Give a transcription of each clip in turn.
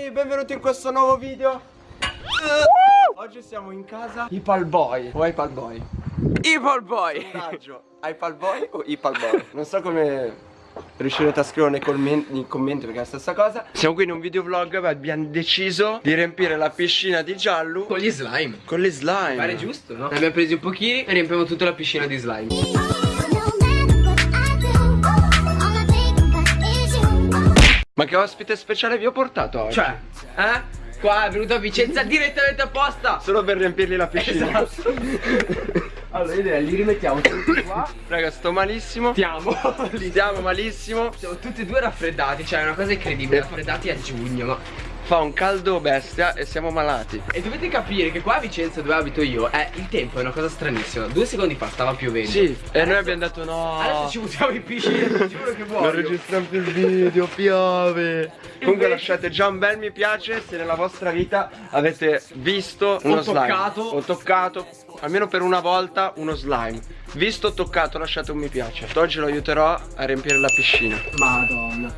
Dai, benvenuti in questo nuovo video. Oggi siamo in casa. Ipal Boy O Ipal Boy? Ipal Boy Sondaggio Ipal Boy o Ipal Boy? Non so come riuscirete a scrivere nei, commenti, nei commenti perché è la stessa cosa. Siamo qui in un videovlog e abbiamo deciso di riempire la piscina di giallo Con gli slime. Con le slime. Pare giusto, no? Ne abbiamo presi un pochini e riempiamo tutta la piscina di slime Ma che ospite speciale vi ho portato oggi? Cioè, eh? Qua è venuto a Vicenza direttamente apposta. Solo per riempirgli la piscina. Esatto. Allora io direi li rimettiamo tutti qua. Raga sto malissimo. Stiamo. Stiamo malissimo. Siamo tutti e due raffreddati Cioè è una cosa incredibile Raffreddati a giugno. Ma Fa un caldo bestia e siamo malati. E dovete capire che qua a Vicenza dove abito io eh, Il tempo è una cosa stranissima. Due secondi fa stava piovendo. Sì E noi abbiamo detto no. Adesso ci buttiamo in piscina giuro che Non voglio registriamo più il video, piove. Comunque lasciate già un bel mi piace se nella vostra vita avete visto uno slime. toccato. O toccato Almeno per una volta uno slime. Visto o toccato lasciate un mi piace. Oggi lo aiuterò a riempire la piscina. Madonna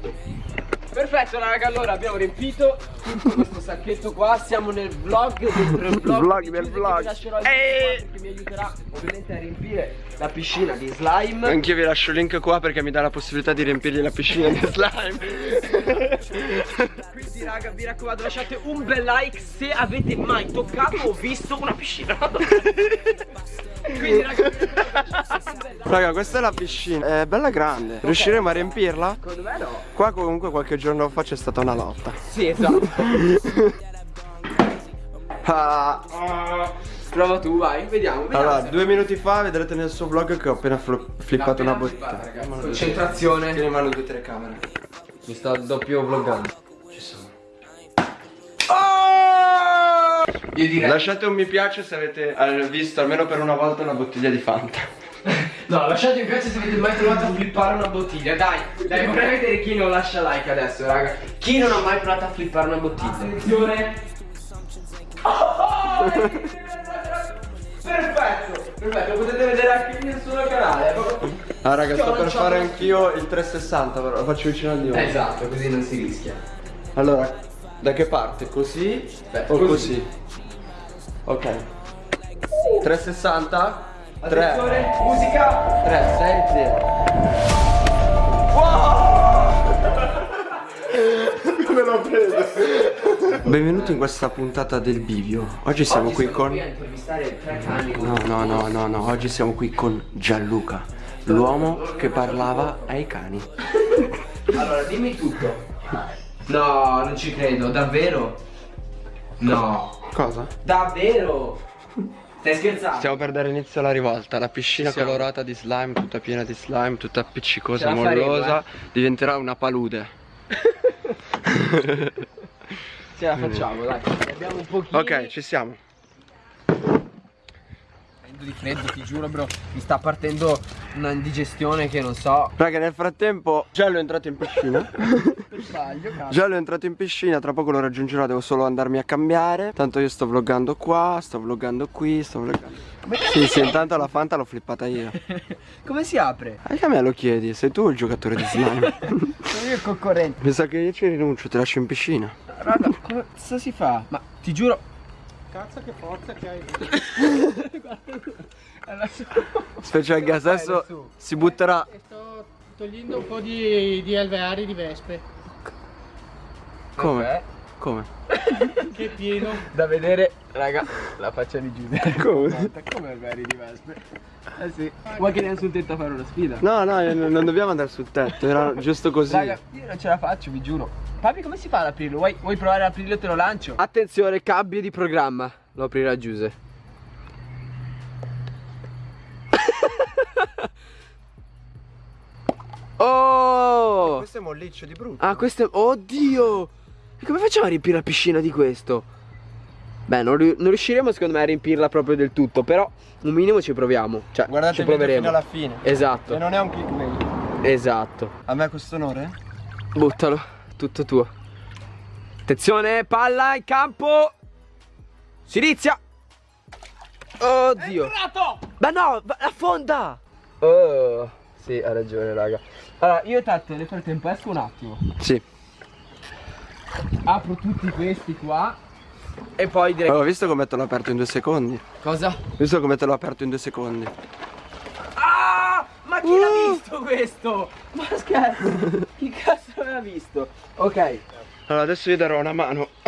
Perfetto raga, allora abbiamo riempito tutto questo sacchetto qua. Siamo nel vlog il vlog Vlog del che vlog. vi lascerò il qua Perché mi aiuterà ovviamente a riempire la piscina di slime. Anch'io vi lascio il link qua perché mi dà la possibilità di riempirgli la piscina di slime. Quindi raga vi raccomando lasciate un bel like se avete mai toccato o visto una piscina Quindi raga questa è la piscina. È bella grande. Riusciremo a riempirla? Secondo me no. Qua comunque qualche giorno fa c'è stata una lotta. Sì esatto. Ah. Prova tu vai, vediamo, vediamo Allora, due minuti fa vedrete nel suo vlog che ho appena flippato L'ha una appena bottiglia. Concentrazione. Tieni in mano due telecamere. Mi sto doppio vloggando Io direi Lasciate un mi piace se avete eh, visto almeno per una volta una bottiglia di Fanta. No, lasciate mi piace se avete mai provato a flippare una bottiglia Dai, dai, vorrei vedere chi non lascia like adesso, raga Chi non ha mai provato a flippare una bottiglia? Attenzione Oh, Perfetto, perfetto, potete vedere anche nel suo canale Ah raga, sto per fare anch'io il 360, però lo faccio vicino al dio. Esatto, così non si rischia Allora, da che parte? Così Beh, o così. così? Ok. 360 Attenzione, 3 musica 3 6 0 Come l'ho preso? Benvenuti in questa puntata del bivio. Oggi siamo qui con a intervistare tre cani No, no, no, no, no, oggi siamo qui con Gianluca, l'uomo che parlava ai cani. Allora, dimmi tutto. No, non ci credo, davvero? No. Cosa? Davvero? Stai scherzando? Stiamo per dare inizio alla rivolta, la piscina Ci siamo. colorata di slime, tutta piena di slime, tutta appiccicosa, faremo, mollosa, eh. diventerà una palude. Ce la facciamo, dai. Abbiamo un pochino. Ok, ci siamo. Prendo di freddo, ti giuro, bro. Mi sta partendo una indigestione che non so. Raga, nel frattempo Giallo è entrato in piscina. Per sbaglio, cazzo. Giallo è entrato in piscina, tra poco lo raggiungerò, devo solo andarmi a cambiare. Tanto io sto vloggando qua, sto vloggando qui, sto vloggando. Sì, sì, intanto la Fanta l'ho flippata io. Come si apre? Anche a me lo chiedi, sei tu il giocatore di slime? Sono io il concorrente. Mi sa che io ci rinuncio, ti lascio in piscina. Raga, come cazzo si fa? Ma ti giuro. Cazzo che forza che hai. Special gas, adesso si butterà. E sto togliendo un po' di, di alveari di vespe. Come? Come? Che pieno. Da vedere, raga, la faccia di Giuseppe. Come? Come alveari di vespe? Eh sì. Vuoi che andiamo sul tetto a fare una sfida? No, no, eh, non dobbiamo andare sul tetto, era giusto così. Raga, io non ce la faccio, vi giuro. Papi, come si fa ad aprirlo? Vuoi, vuoi provare ad aprirlo e te lo lancio? Attenzione, cambio di programma. Lo aprirà Giuse. oh! Questo è molliccio di brutto. Ah, questo è... Oddio! E come facciamo a riempire la piscina di questo? Beh, non, non riusciremo secondo me a riempirla proprio del tutto, però un minimo ci proviamo. Cioè, Guardate ci proveremo. fino alla fine. Esatto, E non è un clickbait. esatto. A me questo onore? Buttalo, tutto tuo. Attenzione, palla in campo. Si inizia. Oddio. Ma no, va- la fonda. Oh, sì, ha ragione, raga. Allora, io tanto nel frattempo esco un attimo. Sì. Apro tutti questi qua e poi direi... Ho visto come te l'ho aperto in due secondi. Cosa? Visto come te l'ho aperto in due secondi. Ah! Ma chi l'ha Uh! visto questo? Ma scherzo! chi cazzo l'aveva visto? Ok. Allora adesso io darò una mano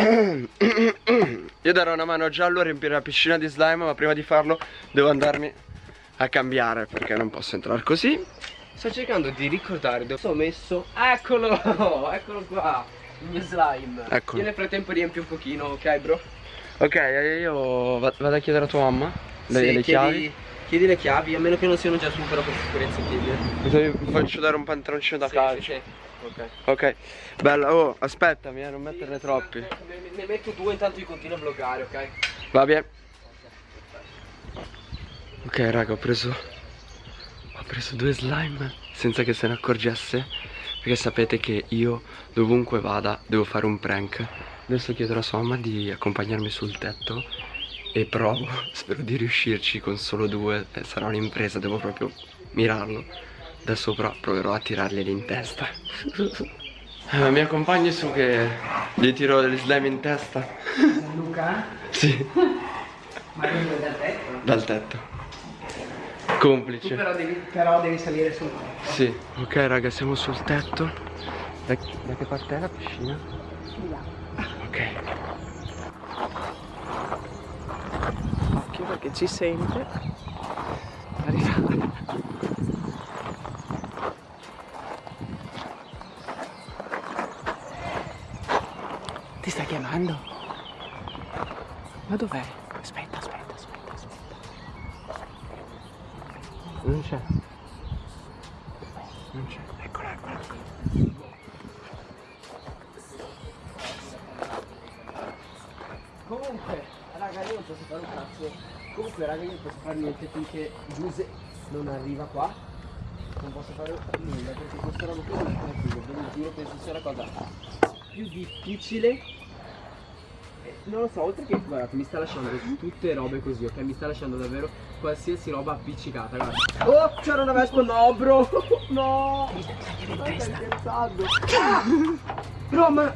Io darò una mano a Giallo a riempire la piscina di slime Ma prima di farlo devo andarmi a cambiare Perché non posso entrare così Sto cercando di ricordare dove ho messo. Eccolo! Eccolo qua! Il mio slime. Eccolo. Io nel frattempo riempio un pochino, ok bro? Ok io va- vado a chiedere a tua mamma Le, Sì, le chiedi, chiavi chiedi le chiavi, a meno che non siano già su, però per sicurezza chiedi. Mi faccio dare un pantaloncino da Sì, calcio sì, sì. Ok. Ok Bella oh aspettami eh, non metterne troppi Ne, ne- ne metto due intanto io continuo a vloggare, ok? Va bene Ok raga ho preso Ho preso due slime Senza che se ne accorgesse Perché sapete che io dovunque vada Devo fare un prank. Adesso chiederò a sua mamma di accompagnarmi sul tetto E provo Spero di riuscirci con solo due eh, Sarà un'impresa devo proprio mirarlo. Da sopra proverò a tirarglieli in testa. Eh, Mi accompagni su che Gli tiro degli slime in testa. Luca? Sì. Ma io dal tetto? Dal tetto Tu Complice però devi, però devi salire su. Sì, ok raga, siamo sul tetto. Da, da che parte è la piscina? Ok. Occhio perché ci sente. Arriva. Ti sta chiamando? Ma dov'è? Non c'è. Non c'è. Eccola, eccola, eccola. Comunque, raga, io non posso fare un cazzo. Comunque, raga, io non posso fare niente finché Giuse non arriva qua. Non posso fare nulla perché questa roba qui non è tranquillo. Lo giuro, penso sia la cosa più difficile. Non lo so, oltre che guardate, mi sta lasciando tutte robe così, ok? Mi sta lasciando davvero qualsiasi roba appiccicata, guarda. Oh, c'era una vespa, no, bro! No! Stai scherzando! Ah! Bro, ma.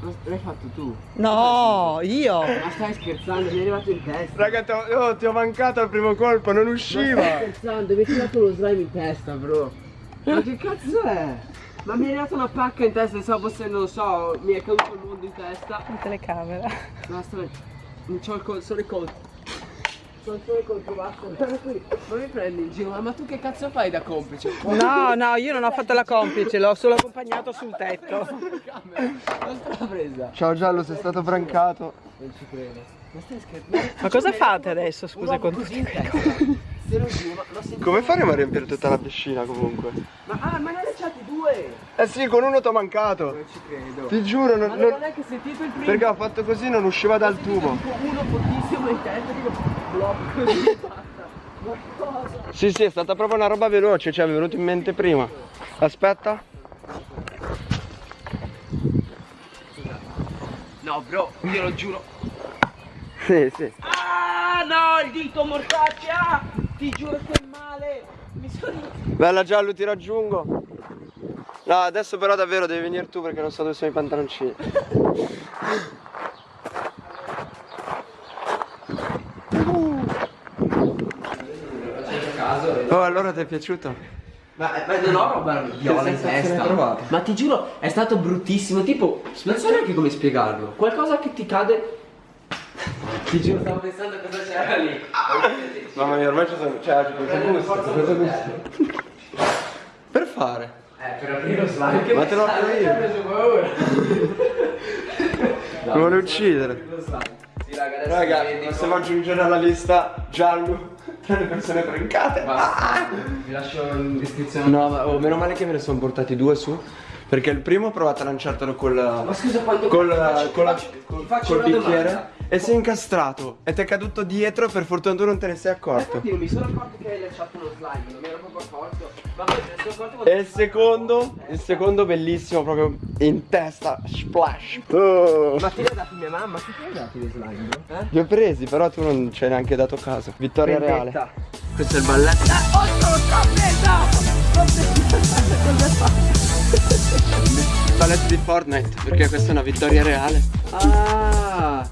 Ma l'hai fatto tu? No, io. Ma stai scherzando, mi è arrivato in testa. Raga, ti ho, oh, ti ho mancato al primo colpo, non Ma usciva. stai scherzando, mi hai tirato lo slime in testa, bro. Ma che cazzo è? Ma mi è arrivata una pacca in testa, pensavo fosse, non so, mi è caduto il mondo in testa. La telecamera. Basta, non c'ho il col, solo il colpo. Sono solo il colpo, basta. Ma mi prendi in giro, ma tu che cazzo fai da complice? No, no, io non ho fatto la complice, l'ho solo accompagnato sul tetto. Non presa. Ciao Giallo, sei stato brancato. Non ci credo. Ma stai scherzando? Ma cosa fate adesso, scusa, con così in testa. Te lo giuro, ma l'ho sentito. Come faremo a riempire tutta la piscina comunque? Ma, ah, ma ne hai Eh sì, con uno ti ho mancato. Non ci credo. Ti giuro, non, Ma non- non è che sentito il primo? perché ho fatto così non usciva dal tubo. Uno fortissimo in testa, dico blocco così? Sì, sì, è stata proprio una roba veloce, ci è venuto in mente prima. Aspetta. No bro, io lo giuro. Sì, sì. Ah no, il dito mortaccia! Ti giuro che è male! Mi sono. Bella Giallo, ti raggiungo. No, adesso però davvero devi venire tu perché non so dove sono i pantaloncini. Oh, allora ti è piaciuto? Ma, ma non ho roba viola in testa. Ma ti giuro, è stato bruttissimo. Tipo, non so neanche come spiegarlo. Qualcosa che ti cade. Ti giuro, stavo pensando a cosa c'era lì. Mamma mia, ormai ci sono. Cioè, ci gusto. Per fare. Eh, per aprire lo slime. Che Ma te l'ho io. mi ha preso paura. Mi vuole uccidere. Lo slime. Sì, raga, adesso Raga, possiamo aggiungere alla lista Giallo tra le persone prankate. Basta. Vi lascio in descrizione. No, ma oh, meno male che me ne sono portati due su. Perché il primo ho provato a lanciartelo col. Ma scusa, quando col, faccio- col- faccio col una bicchiere domanda. E si è incastrato e ti è caduto dietro per fortuna tu non te ne sei accorto Infatti non mi sono accorto che hai lasciato uno slime, non mi ero proprio accorto. Ma poi me ne sono accorto quando- e il secondo il secondo bellissimo proprio in testa splash oh. Ma te li ha dati mia mamma? Chi ti ha dati le slime? Eh? li ho presi però tu non ci hai neanche dato caso vittoria reale questo è il balletto Oh, sono presa! Cosa fai? Arbalete di Fortnite Perché questa è una vittoria reale. Ah.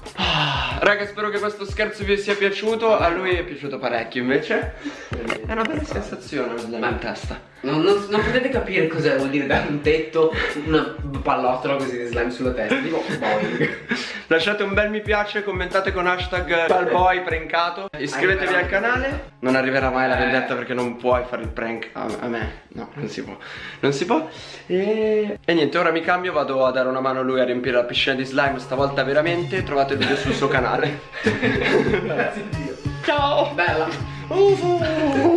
Raga spero che questo scherzo vi sia piaciuto. A lui è piaciuto parecchio invece? È una bella sensazione slime in testa Non, non- non potete capire cosa vuol dire dare un tetto, una pallottola così di slime sulla testa. Tipo boing. Lasciate un bel mi piace, commentate con hashtag Palboy prankato. Iscrivetevi al canale. Non arriverà mai la vendetta perché non puoi fare il prank a, a me. No, non si può. Non si può. E... e niente, ora mi cambio, vado a dare una mano a lui a riempire la piscina di slime Stavolta veramente, trovate il video sul suo canale. Ciao! Bella. Uh, uh, uh.